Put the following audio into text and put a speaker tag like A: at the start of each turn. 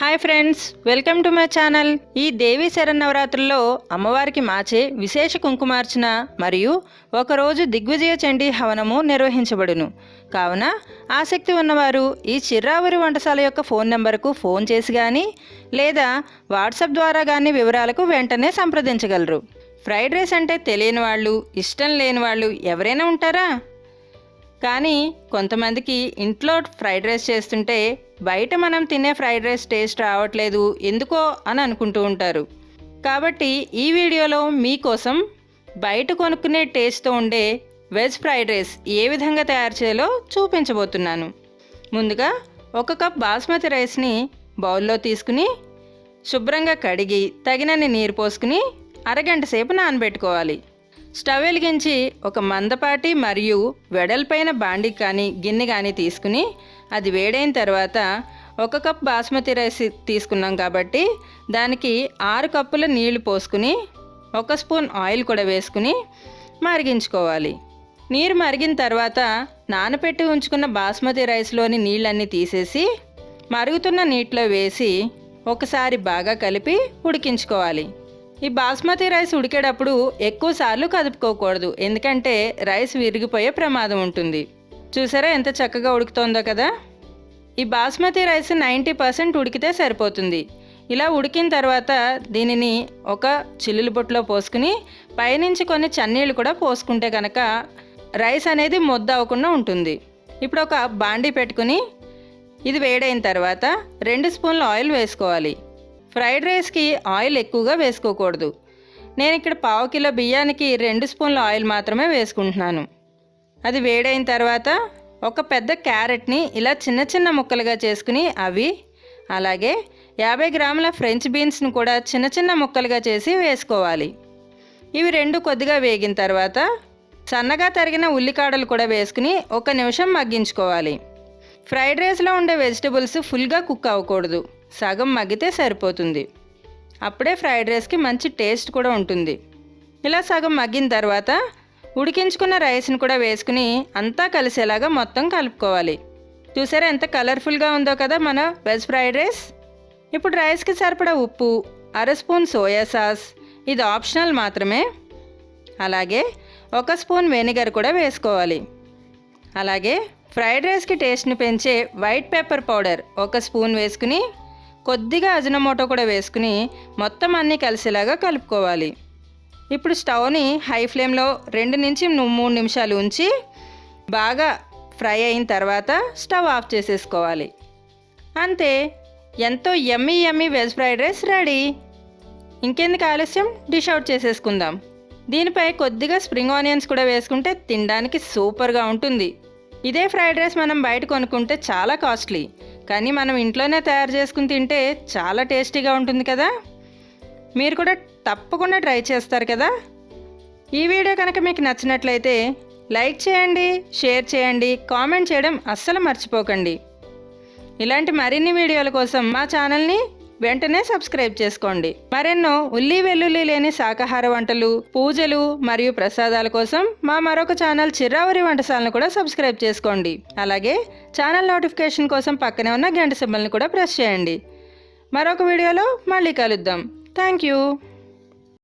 A: Hi friends welcome to my channel. ఈ దేవి శరన్నవరాత్రుల్లో అమ్మవారికి మాచే విశేష కుంకుమార్చన మరియు ఒకరోజు దిగ్విజయ చండీ హవనము నిర్వహించబడును. కావున ఆసక్తి ఉన్నవారు ఈ చిర్రావరి వంటశాల యొక్క ఫోన్ నెంబర్కు ఫోన్ చేసి కానీ లేదా వాట్సాప్ ద్వారా కానీ వివరాలకు వెంటనే సంప్రదించగలరు. ఫ్రైడ్ రైస్ అంటే తెలియని వాళ్ళు ఇష్టం లేని వాళ్ళు ఎవరైనా ఉంటారా? కానీ కొంతమందికి ఇంట్లో ఫ్రైడ్ రైస్ చేస్తుంటే బయట మనం తినే ఫ్రైడ్ రైస్ టేస్ట్ రావట్లేదు ఎందుకో అని అనుకుంటూ ఉంటారు. కాబట్టి ఈ వీడియోలో మీకోసం బయట కొనుక్కునే టేస్ట్తో ఉండే వెజ్ ఫ్రైడ్ రైస్ ఏ విధంగా తయారు చేయాలో చూపించబోతున్నాను. ముందుగా ఒక కప్ బాస్మతి రైస్ని బౌల్లో తీసుకుని శుభ్రంగా కడిగి తగినన్ని నీరు పోసుకుని అరగంట సేపు నానబెట్టుకోవాలి. స్టవ్ వెలిగించి ఒక మందపాటి మరియు వెడల్పైన బాండి కానీ గిన్నె కానీ తీసుకుని అది వేడైన తర్వాత ఒక కప్ బాస్మతి రైస్ తీసుకున్నాం కాబట్టి దానికి ఆరు కప్పుల నీళ్ళు పోసుకుని ఒక స్పూన్ ఆయిల్ కూడా వేసుకుని మరిగించుకోవాలి. నీరు మరిగిన తర్వాత నానపెట్టి ఉంచుకున్న బాస్మతి రైస్లోని నీళ్ళన్నీ తీసేసి మరుగుతున్న నీటిలో వేసి ఒకసారి బాగా కలిపి ఉడికించుకోవాలి. ఈ బాస్మతి రైస్ ఉడికేటప్పుడు ఎక్కువ సార్లు కదుపుకోకూడదు. ఎందుకంటే రైస్ విరిగిపోయే ప్రమాదం ఉంటుంది. చూసారా ఎంత చక్కగా ఉడుకుతోందో కదా? ఈ బాస్మతి రైస్ నైంటీ పర్సెంట్ ఉడికితే సరిపోతుంది. ఇలా ఉడికిన తర్వాత దీనిని ఒక చిల్లులు బొట్టులో పోసుకుని పైనుంచి కొన్ని చన్నీళ్ళు కూడా పోసుకుంటే కనుక రైస్ అనేది ముద్ద అవ్వకుండా ఉంటుంది. ఇప్పుడు ఒక బాండీ పెట్టుకుని ఇది వేడైన తర్వాత రెండు స్పూన్ల ఆయిల్ వేసుకోవాలి. ఫ్రైడ్ రైస్కి ఆయిల్ ఎక్కువగా వేసుకోకూడదు. నేను ఇక్కడ పావు కిలో బియ్యానికి రెండు స్పూన్ల ఆయిల్ మాత్రమే వేసుకుంటున్నాను. అది వేడైన తర్వాత ఒక పెద్ద క్యారెట్ని ఇలా చిన్న చిన్న ముక్కలుగా చేసుకుని అవి అలాగే యాభై గ్రాముల ఫ్రెంచ్ బీన్స్ను కూడా చిన్న చిన్న ముక్కలుగా చేసి వేసుకోవాలి. ఇవి రెండు కొద్దిగా వేగిన తర్వాత సన్నగా తరిగిన ఉల్లికాడలు కూడా వేసుకుని ఒక నిమిషం మగ్గించుకోవాలి. ఫ్రైడ్ రైస్లో ఉండే వెజిటబుల్స్ ఫుల్గా కుక్ అవ్వకూడదు. సగం మగ్గితే సరిపోతుంది. అప్పుడే ఫ్రైడ్ రైస్కి మంచి టేస్ట్ కూడా ఉంటుంది. ఇలా సగం మగ్గిన తర్వాత ఉడికించుకున్న రైస్ని కూడా వేసుకుని అంతా కలిసేలాగా మొత్తం కలుపుకోవాలి. చూసారా ఎంత కలర్ఫుల్గా ఉందో కదా మన వెజ్ ఫ్రైడ్ రైస్? ఇప్పుడు రైస్కి సరిపడా ఉప్పు అర స్పూన్ సోయా సాస్ ఇది ఆప్షనల్ మాత్రమే. అలాగే ఒక స్పూన్ వెనిగర్ కూడా వేసుకోవాలి. అలాగే ఫ్రైడ్ రైస్కి టేస్ట్ని పెంచే వైట్ పెప్పర్ పౌడర్ ఒక స్పూన్ వేసుకుని కొద్దిగా అజనమోటో కూడా వేసుకుని మొత్తం అన్నీ కలిసేలాగా కలుపుకోవాలి. ఇప్పుడు స్టవ్ని హై ఫ్లేమ్లో రెండు నుంచి మూడు నిమిషాలు ఉంచి బాగా ఫ్రై అయిన తర్వాత స్టవ్ ఆఫ్ చేసేసుకోవాలి. అంతే ఎంతో yummy yummy veg fried rice ready. ఇంకెందుకు ఆలస్యం? డిష్ అవుట్ చేసేసుకుందాం. దీనిపై కొద్దిగా స్ప్రింగ్ ఆనియన్స్ కూడా వేసుకుంటే తినడానికి సూపర్గా ఉంటుంది. ఇదే ఫ్రైడ్ రైస్ మనం బయట కొనుక్కుంటే చాలా కాస్ట్లీ. కానీ మనం ఇంట్లోనే తయారు చేసుకుని తింటే చాలా టేస్టీగా ఉంటుంది కదా? మీరు కూడా తప్పకుండా ట్రై చేస్తారు కదా? ఈ వీడియో కనుక మీకు నచ్చినట్లయితే లైక్ చేయండి షేర్ చేయండి కామెంట్ చేయడం అస్సలు మర్చిపోకండి. ఇలాంటి మరిన్ని వీడియోల కోసం మా ఛానల్ని వెంటనే సబ్స్క్రైబ్ చేసుకోండి. మరెన్నో ఉల్లి వెల్లుల్లి లేని శాకాహార వంటలు పూజలు మరియు ప్రసాదాల కోసం మా మరొక ఛానల్ చిరావరి వంటశాలను కూడా సబ్స్క్రైబ్ చేసుకోండి. అలాగే ఛానల్ నోటిఫికేషన్ కోసం పక్కనే ఉన్న గంట సింబల్ని కూడా ప్రెస్ చేయండి. మరొక వీడియోలో మళ్ళీ కలుద్దాం. Thank you.